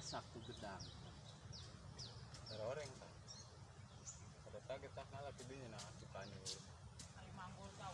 asak tuh gedang orang tak. Ada target tak ngalah pidinya nah suka ni. Ay manggol daw.